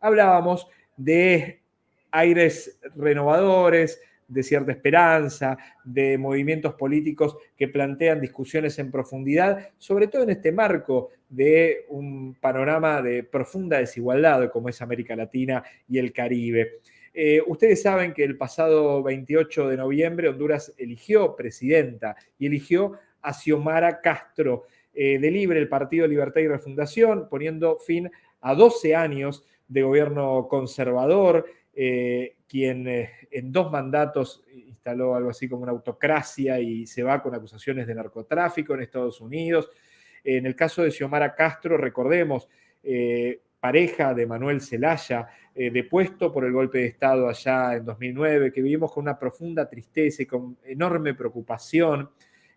hablábamos de aires renovadores, de cierta esperanza, de movimientos políticos que plantean discusiones en profundidad, sobre todo en este marco de un panorama de profunda desigualdad como es América Latina y el Caribe. Eh, ustedes saben que el pasado 28 de noviembre Honduras eligió presidenta y eligió a Xiomara Castro eh, de Libre, el Partido Libertad y Refundación, poniendo fin a 12 años de gobierno conservador, eh, quien eh, en dos mandatos instaló algo así como una autocracia y se va con acusaciones de narcotráfico en Estados Unidos. En el caso de Xiomara Castro, recordemos, eh, pareja de Manuel Zelaya, depuesto por el golpe de Estado allá en 2009, que vivimos con una profunda tristeza y con enorme preocupación.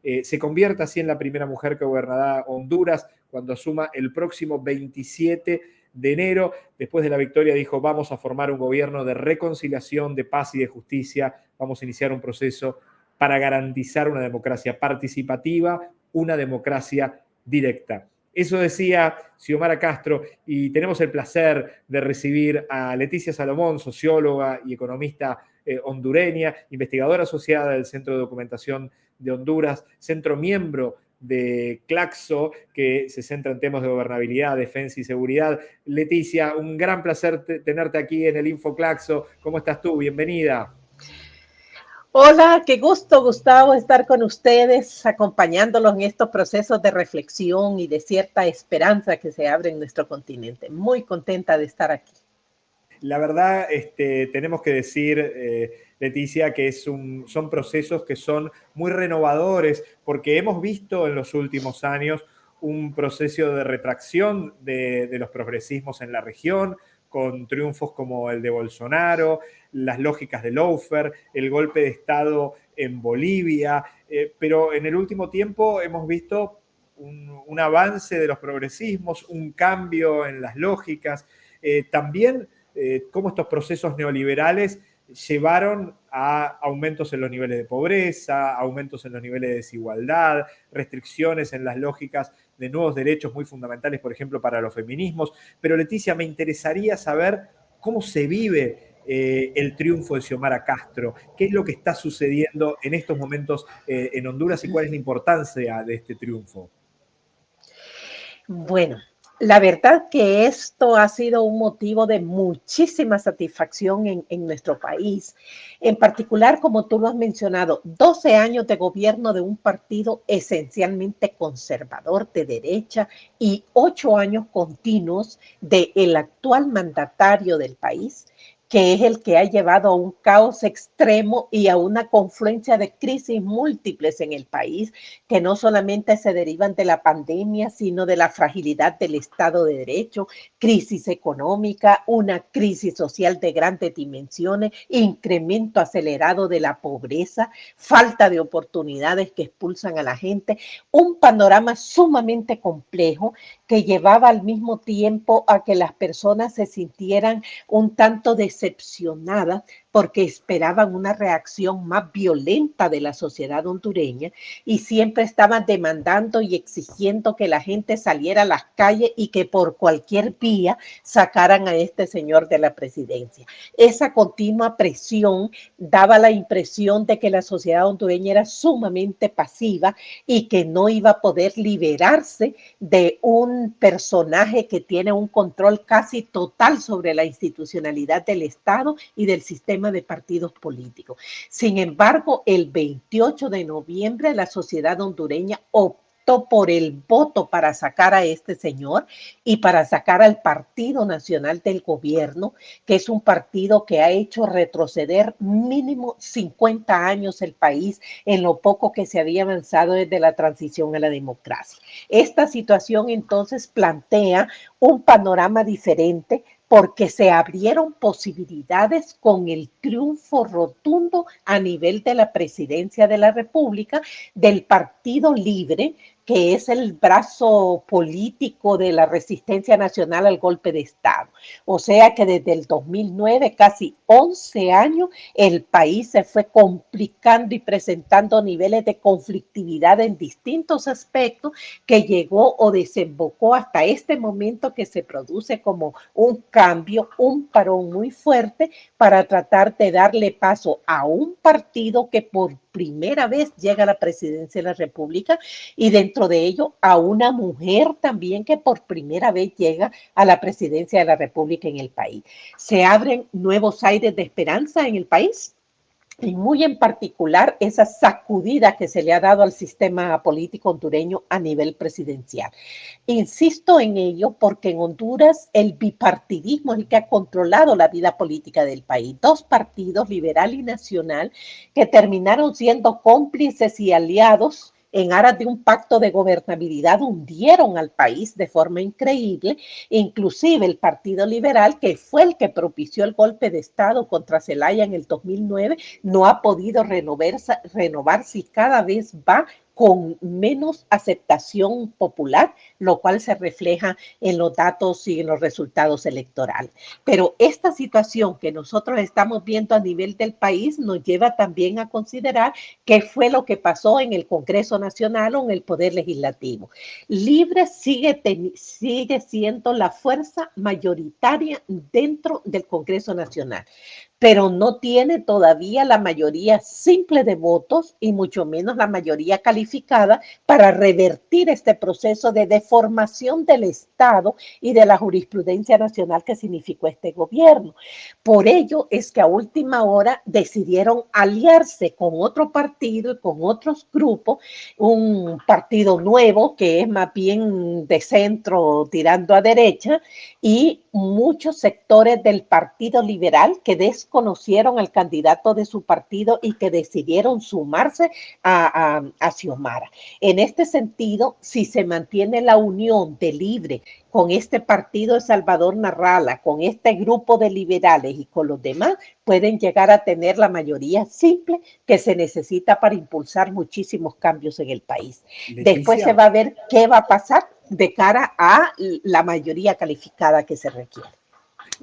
se convierte así en la primera mujer que gobernará Honduras cuando asuma el próximo 27 de enero. Después de la victoria dijo, vamos a formar un gobierno de reconciliación, de paz y de justicia. Vamos a iniciar un proceso para garantizar una democracia participativa, una democracia directa. Eso decía Xiomara Castro y tenemos el placer de recibir a Leticia Salomón, socióloga y economista eh, hondureña, investigadora asociada del Centro de Documentación de Honduras, centro miembro de Claxo, que se centra en temas de gobernabilidad, defensa y seguridad. Leticia, un gran placer tenerte aquí en el Info Claxo. ¿Cómo estás tú? Bienvenida. Hola, qué gusto, Gustavo, estar con ustedes, acompañándolos en estos procesos de reflexión y de cierta esperanza que se abre en nuestro continente. Muy contenta de estar aquí. La verdad, este, tenemos que decir, eh, Leticia, que son procesos que son muy renovadores, porque hemos visto en los últimos años un proceso de retracción de, los progresismos en la región, con triunfos como el de Bolsonaro, las lógicas de Lofer, el golpe de Estado en Bolivia, eh, pero en el último tiempo hemos visto un, avance de los progresismos, un cambio en las lógicas, eh, también eh, cómo estos procesos neoliberales llevaron a aumentos en los niveles de pobreza, aumentos en los niveles de desigualdad, restricciones en las lógicas de nuevos derechos muy fundamentales, por ejemplo, para los feminismos. Pero Leticia, me interesaría saber cómo se vive eh, el triunfo de Xiomara Castro, qué es lo que está sucediendo en estos momentos eh, en Honduras y cuál es la importancia de este triunfo. Bueno, la verdad que esto ha sido un motivo de muchísima satisfacción en, nuestro país. En particular, como tú lo has mencionado, 12 años de gobierno de un partido esencialmente conservador de derecha y 8 años continuos del actual mandatario del país, que es el que ha llevado a un caos extremo y a una confluencia de crisis múltiples en el país, que no solamente se derivan de la pandemia, sino de la fragilidad del Estado de Derecho, crisis económica, una crisis social de grandes dimensiones, incremento acelerado de la pobreza, falta de oportunidades que expulsan a la gente, un panorama sumamente complejo que llevaba al mismo tiempo a que las personas se sintieran un tanto decepcionadas porque esperaban una reacción más violenta de la sociedad hondureña y siempre estaban demandando y exigiendo que la gente saliera a las calles y que por cualquier vía sacaran a este señor de la presidencia. Esa continua presión daba la impresión de que la sociedad hondureña era sumamente pasiva y que no iba a poder liberarse de un personaje que tiene un control casi total sobre la institucionalidad del Estado y del sistema de partidos políticos. Sin embargo, el 28 de noviembre la sociedad hondureña optó por el voto para sacar a este señor y para sacar al Partido Nacional del Gobierno, que es un partido que ha hecho retroceder mínimo 50 años el país en lo poco que se había avanzado desde la transición a la democracia. Esta situación entonces plantea un panorama diferente porque se abrieron posibilidades con el triunfo rotundo a nivel de la presidencia de la República del Partido Libre, que es el brazo político de la resistencia nacional al golpe de Estado. O sea que desde el 2009, casi 11 años, el país se fue complicando y presentando niveles de conflictividad en distintos aspectos que llegó o desembocó hasta este momento que se produce como un cambio, un parón muy fuerte para tratar de darle paso a un partido que por primera vez llega a la presidencia de la República y dentro de ello a una mujer también que por primera vez llega a la presidencia de la República en el país. Se abren nuevos aires de esperanza en el país y muy en particular esa sacudida que se le ha dado al sistema político hondureño a nivel presidencial. Insisto en ello porque en Honduras el bipartidismo es el que ha controlado la vida política del país. Dos partidos, liberal y nacional, que terminaron siendo cómplices y aliados en aras de un pacto de gobernabilidad hundieron al país de forma increíble, inclusive el Partido Liberal, que fue el que propició el golpe de Estado contra Zelaya en el 2009, no ha podido renovarse, renovarse y cada vez va con menos aceptación popular, lo cual se refleja en los datos y en los resultados electorales. Pero esta situación que nosotros estamos viendo a nivel del país nos lleva también a considerar qué fue lo que pasó en el Congreso Nacional o en el Poder Legislativo. Libre sigue, sigue siendo la fuerza mayoritaria dentro del Congreso Nacional pero no tiene todavía la mayoría simple de votos y mucho menos la mayoría calificada para revertir este proceso de deformación del Estado y de la jurisprudencia nacional que significó este gobierno. Por ello es que a última hora decidieron aliarse con otro partido y con otros grupos, un partido nuevo que es más bien de centro tirando a derecha y muchos sectores del Partido Liberal que desconocieron al candidato de su partido y que decidieron sumarse a, a, Xiomara. En este sentido, si se mantiene la unión de Libre con este partido de Salvador Narrala, con este grupo de liberales y con los demás, pueden llegar a tener la mayoría simple que se necesita para impulsar muchísimos cambios en el país. Después se va a ver qué va a pasar de cara a la mayoría calificada que se requiere.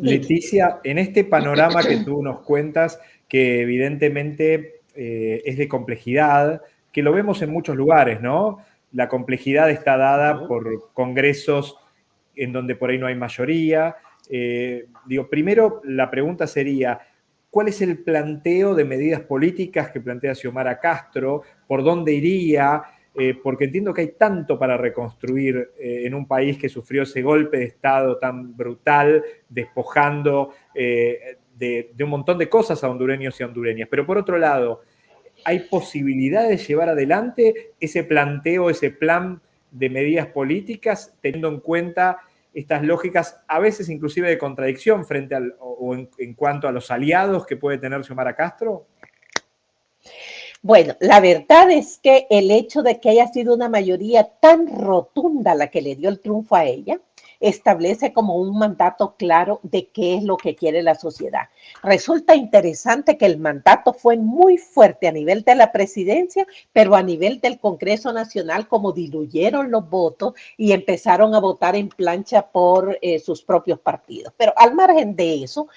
Leticia, en este panorama que tú nos cuentas, que evidentemente eh, es de complejidad, que lo vemos en muchos lugares, ¿no? La complejidad está dada por congresos en donde por ahí no hay mayoría. Eh, digo, primero la pregunta sería, ¿cuál es el planteo de medidas políticas que plantea Xiomara Castro? ¿Por dónde iría? Eh, porque entiendo que hay tanto para reconstruir eh, en un país que sufrió ese golpe de Estado tan brutal, despojando eh, de, un montón de cosas a hondureños y hondureñas. Pero por otro lado, ¿hay posibilidad de llevar adelante ese planteo, ese plan de medidas políticas, teniendo en cuenta estas lógicas, a veces inclusive de contradicción frente al, o en, en cuanto a los aliados que puede tener Xiomara Castro? Bueno, la verdad es que el hecho de que haya sido una mayoría tan rotunda la que le dio el triunfo a ella, establece como un mandato claro de qué es lo que quiere la sociedad. Resulta interesante que el mandato fue muy fuerte a nivel de la presidencia, pero a nivel del Congreso Nacional, como diluyeron los votos y empezaron a votar en plancha por eh, sus propios partidos. Pero al margen de eso,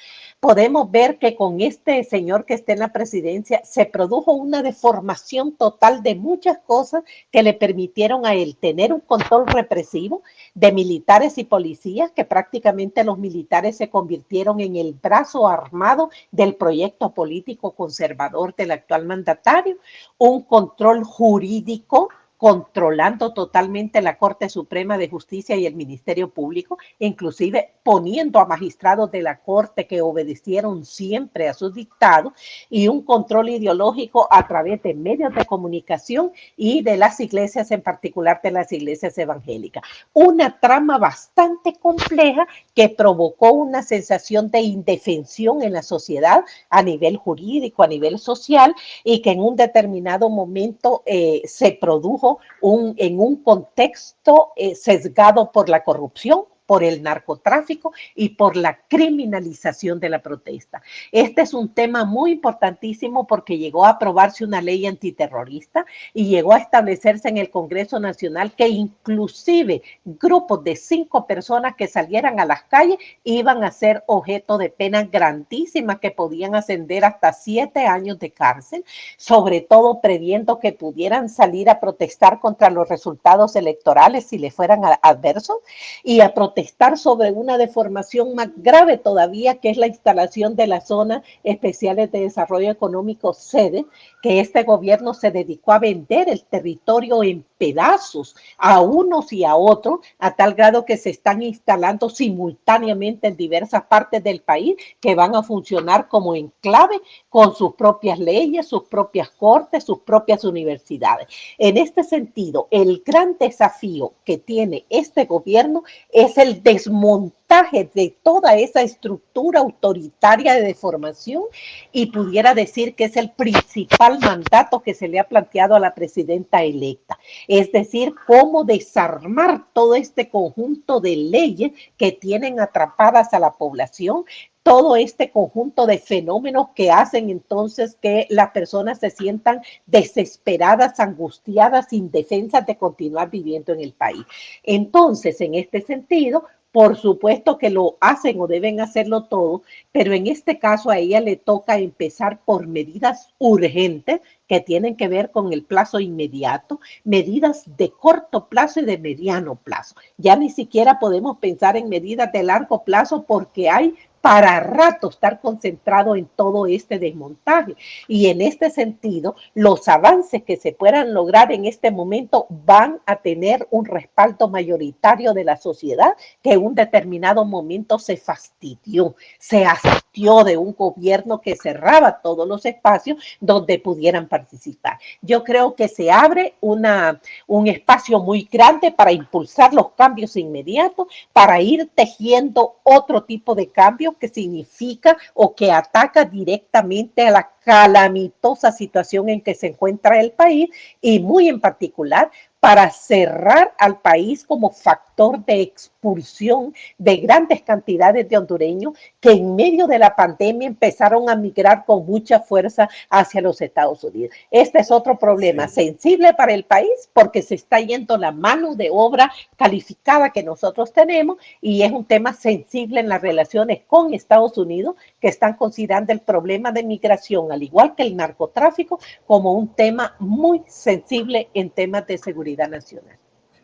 podemos ver que con este señor que está en la presidencia se produjo una deformación total de muchas cosas que le permitieron a él tener un control represivo de militares y policías, que prácticamente los militares se convirtieron en el brazo armado del proyecto político conservador del actual mandatario, un control jurídico controlando totalmente la Corte Suprema de Justicia y el Ministerio Público, inclusive poniendo a magistrados de la Corte que obedecieron siempre a sus dictados y un control ideológico a través de medios de comunicación y de las iglesias, en particular de las iglesias evangélicas. Una trama bastante compleja que provocó una sensación de indefensión en la sociedad a nivel jurídico, a nivel social y que en un determinado momento eh, se produjo un, en un contexto eh, sesgado por la corrupción, por el narcotráfico y por la criminalización de la protesta. Este es un tema muy importantísimo porque llegó a aprobarse una ley antiterrorista y llegó a establecerse en el Congreso Nacional que inclusive grupos de cinco personas que salieran a las calles iban a ser objeto de penas grandísimas que podían ascender hasta siete años de cárcel, sobre todo previendo que pudieran salir a protestar contra los resultados electorales si le fueran adversos y a protestar estar sobre una deformación más grave todavía, que es la instalación de la zona especiales de desarrollo económico sede, que este gobierno se dedicó a vender el territorio en pedazos a unos y a otros, a tal grado que se están instalando simultáneamente en diversas partes del país que van a funcionar como enclave con sus propias leyes, sus propias cortes, sus propias universidades. En este sentido, el gran desafío que tiene este gobierno es el desmontaje de toda esa estructura autoritaria de deformación y pudiera decir que es el principal mandato que se le ha planteado a la presidenta electa. Es decir, cómo desarmar todo este conjunto de leyes que tienen atrapadas a la población, todo este conjunto de fenómenos que hacen entonces que las personas se sientan desesperadas, angustiadas, indefensas de continuar viviendo en el país. Entonces, en este sentido, por supuesto que lo hacen o deben hacerlo todo, pero en este caso a ella le toca empezar por medidas urgentes que tienen que ver con el plazo inmediato, medidas de corto plazo y de mediano plazo. Ya ni siquiera podemos pensar en medidas de largo plazo porque hay para rato estar concentrado en todo este desmontaje. Y en este sentido, los avances que se puedan lograr en este momento van a tener un respaldo mayoritario de la sociedad que en un determinado momento se fastidió, se asistió de un gobierno que cerraba todos los espacios donde pudieran participar. Yo creo que se abre una, un espacio muy grande para impulsar los cambios inmediatos, para ir tejiendo otro tipo de cambios que significa o que ataca directamente a la calamitosa situación en que se encuentra el país y muy en particular para cerrar al país como factor de expulsión de grandes cantidades de hondureños que en medio de la pandemia empezaron a migrar con mucha fuerza hacia los Estados Unidos. Este es otro problema sensible para el país porque se está yendo la mano de obra calificada que nosotros tenemos y es un tema sensible en las relaciones con Estados Unidos que están considerando el problema de migración al igual que el narcotráfico, como un tema muy sensible en temas de seguridad nacional.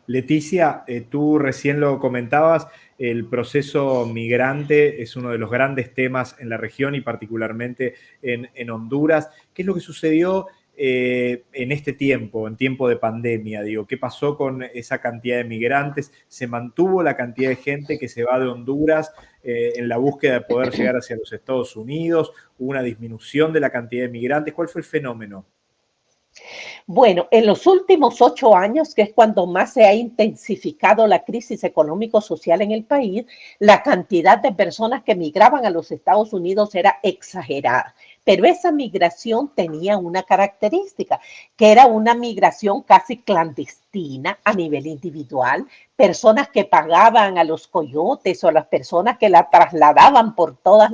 Leticia, eh, tú recién lo comentabas, el proceso migrante es uno de los grandes temas en la región y particularmente en, en Honduras. ¿Qué es lo que sucedió eh, en este tiempo, en tiempo de pandemia? Digo, ¿qué pasó con esa cantidad de migrantes? ¿Se mantuvo la cantidad de gente que se va de Honduras eh, en la búsqueda de poder llegar hacia los Estados Unidos? ¿Hubo una disminución de la cantidad de migrantes? ¿Cuál fue el fenómeno? Bueno, en los últimos ocho años, que es cuando más se ha intensificado la crisis económico-social en el país, la cantidad de personas que migraban a los Estados Unidos era exagerada. Pero esa migración tenía una característica, que era una migración casi clandestina a nivel individual, personas que pagaban a los coyotes o las personas que la trasladaban por todo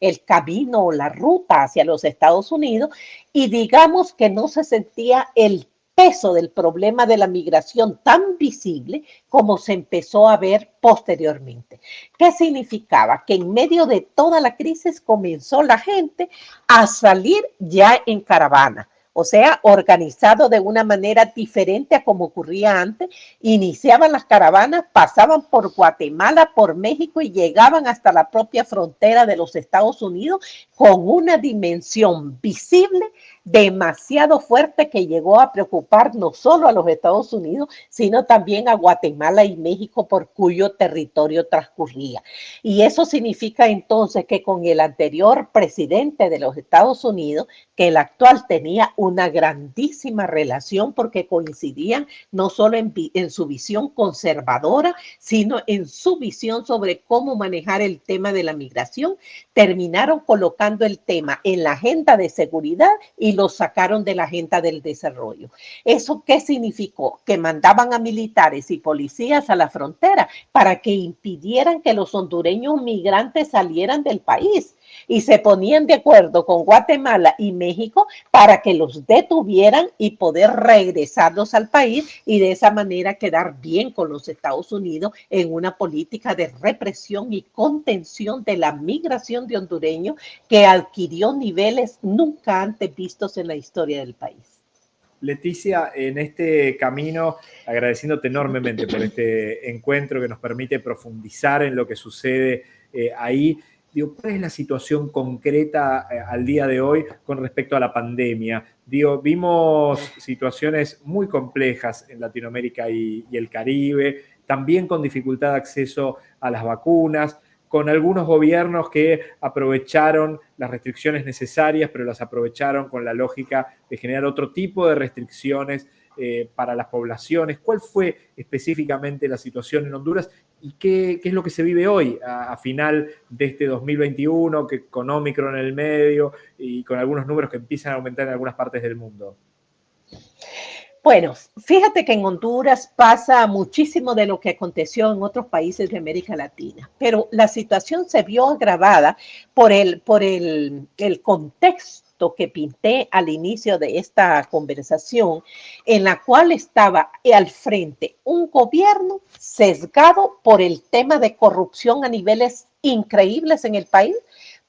el camino o la ruta hacia los Estados Unidos. Y digamos que no se sentía el peso del problema de la migración tan visible como se empezó a ver posteriormente. ¿Qué significaba? Que en medio de toda la crisis comenzó la gente a salir ya en caravana o sea, organizado de una manera diferente a como ocurría antes. Iniciaban las caravanas, pasaban por Guatemala, por México y llegaban hasta la propia frontera de los Estados Unidos con una dimensión visible demasiado fuerte que llegó a preocupar no solo a los Estados Unidos, sino también a Guatemala y México por cuyo territorio transcurría. Y eso significa entonces que con el anterior presidente de los Estados Unidos, que el actual tenía una grandísima relación porque coincidían no solo en, su visión conservadora, sino en su visión sobre cómo manejar el tema de la migración, terminaron colocando el tema en la agenda de seguridad y y los sacaron de la agenda del desarrollo. ¿Eso qué significó? Que mandaban a militares y policías a la frontera para que impidieran que los hondureños migrantes salieran del país y se ponían de acuerdo con Guatemala y México para que los detuvieran y poder regresarlos al país y de esa manera quedar bien con los Estados Unidos en una política de represión y contención de la migración de hondureños que adquirió niveles nunca antes vistos en la historia del país. Leticia, en este camino, agradeciéndote enormemente por este encuentro que nos permite profundizar en lo que sucede eh, ahí. Digo, ¿cuál es la situación concreta eh, al día de hoy con respecto a la pandemia? Digo, vimos situaciones muy complejas en Latinoamérica y, el Caribe, también con dificultad de acceso a las vacunas, con algunos gobiernos que aprovecharon las restricciones necesarias, pero las aprovecharon con la lógica de generar otro tipo de restricciones eh, para las poblaciones. ¿Cuál fue específicamente la situación en Honduras y qué, es lo que se vive hoy a, final de este 2021, que con Omicron en el medio y con algunos números que empiezan a aumentar en algunas partes del mundo? Bueno, fíjate que en Honduras pasa muchísimo de lo que aconteció en otros países de América Latina, pero la situación se vio agravada por el, por el, el contexto que pinté al inicio de esta conversación, en la cual estaba al frente un gobierno sesgado por el tema de corrupción a niveles increíbles en el país,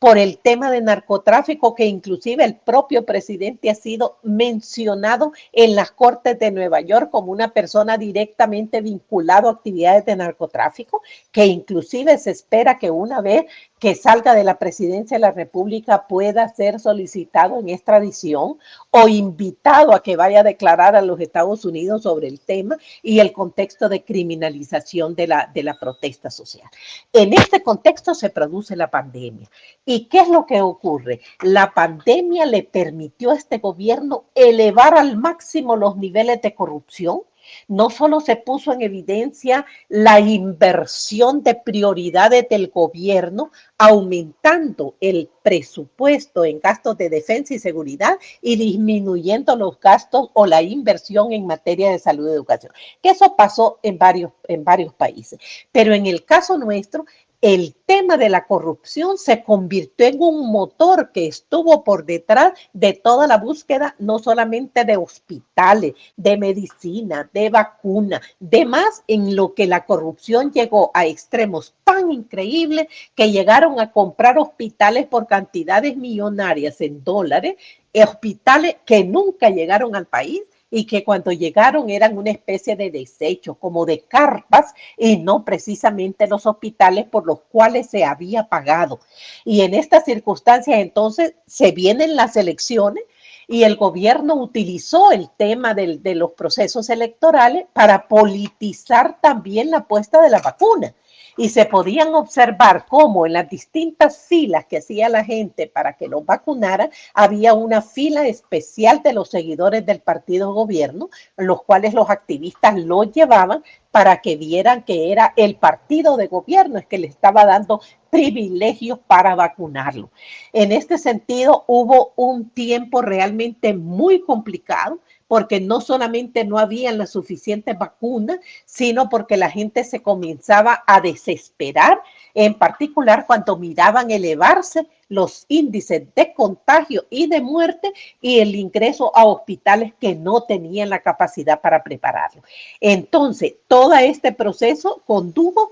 por el tema de narcotráfico, que inclusive el propio presidente ha sido mencionado en las Cortes de Nueva York como una persona directamente vinculada a actividades de narcotráfico, que inclusive se espera que una vez que salga de la presidencia de la República pueda ser solicitado en extradición o invitado a que vaya a declarar a los Estados Unidos sobre el tema y el contexto de criminalización de la, de la protesta social. En este contexto se produce la pandemia. ¿Y qué es lo que ocurre? La pandemia le permitió a este gobierno elevar al máximo los niveles de corrupción, no solo se puso en evidencia la inversión de prioridades del gobierno, aumentando el presupuesto en gastos de defensa y seguridad y disminuyendo los gastos o la inversión en materia de salud y educación. Que eso pasó en varios, en varios países. Pero en el caso nuestro, el tema de la corrupción se convirtió en un motor que estuvo por detrás de toda la búsqueda, no solamente de hospitales, de medicina, de vacuna, de más en lo que la corrupción llegó a extremos tan increíbles que llegaron a comprar hospitales por cantidades millonarias en dólares, hospitales que nunca llegaron al país y que cuando llegaron eran una especie de desecho, como de carpas, y no precisamente los hospitales por los cuales se había pagado. Y en estas circunstancias entonces se vienen las elecciones y el gobierno utilizó el tema de los procesos electorales para politizar también la puesta de la vacuna y se podían observar cómo en las distintas filas que hacía la gente para que los vacunara, había una fila especial de los seguidores del partido gobierno, los cuales los activistas lo llevaban para que vieran que era el partido de gobierno es que le estaba dando privilegios para vacunarlo. En este sentido, hubo un tiempo realmente muy complicado porque no solamente no habían las suficientes vacunas, sino porque la gente se comenzaba a desesperar, en particular cuando miraban elevarse los índices de contagio y de muerte y el ingreso a hospitales que no tenían la capacidad para prepararlo. Entonces, todo este proceso condujo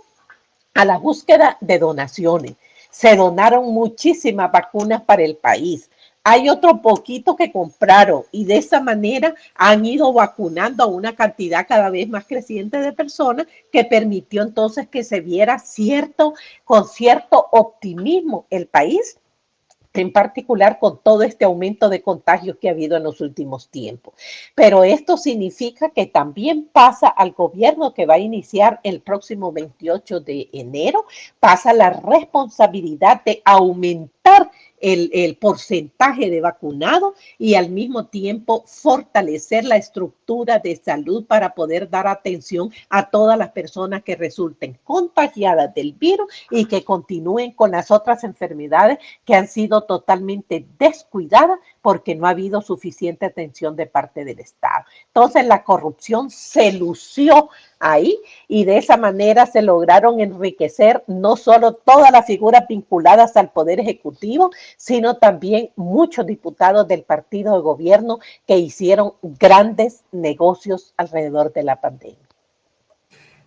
a la búsqueda de donaciones. Se donaron muchísimas vacunas para el país hay otro poquito que compraron y de esa manera han ido vacunando a una cantidad cada vez más creciente de personas que permitió entonces que se viera cierto, con cierto optimismo el país en particular con todo este aumento de contagios que ha habido en los últimos tiempos. Pero esto significa que también pasa al gobierno que va a iniciar el próximo 28 de enero, pasa la responsabilidad de aumentar el, porcentaje de vacunados y al mismo tiempo fortalecer la estructura de salud para poder dar atención a todas las personas que resulten contagiadas del virus y que continúen con las otras enfermedades que han sido totalmente descuidadas porque no ha habido suficiente atención de parte del Estado. Entonces la corrupción se lució ahí y de esa manera se lograron enriquecer no solo todas las figuras vinculadas al Poder Ejecutivo, sino también muchos diputados del partido de gobierno que hicieron grandes negocios alrededor de la pandemia.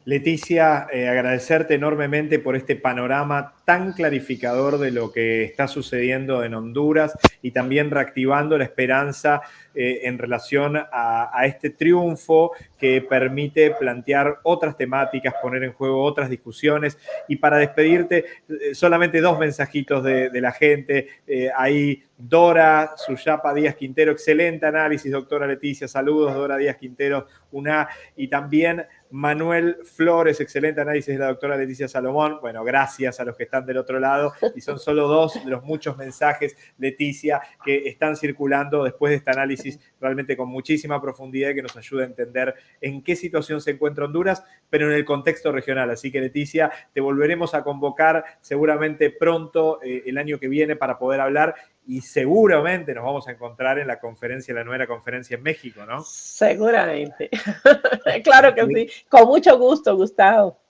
Leticia, eh, agradecerte enormemente por este panorama tan clarificador de lo que está sucediendo en Honduras y también reactivando la esperanza eh, en relación a, este triunfo que permite plantear otras temáticas, poner en juego otras discusiones. Y para despedirte, eh, solamente dos mensajitos de, la gente. Eh, ahí Dora Suyapa Díaz Quintero, excelente análisis, doctora Leticia, saludos, Dora Díaz Quintero, una, y también Manuel Flores, excelente análisis de la doctora Leticia Salomón. Bueno, gracias a los que están del otro lado, y son solo dos de los muchos mensajes, Leticia, que están circulando después de este análisis realmente con muchísima profundidad y que nos ayuda a entender en qué situación se encuentra Honduras, pero en el contexto regional. Así que, Leticia, te volveremos a convocar seguramente pronto, eh, el año que viene, para poder hablar y seguramente nos vamos a encontrar en la conferencia, la nueva conferencia en México, ¿no? Seguramente. claro que sí. Con mucho gusto, Gustavo.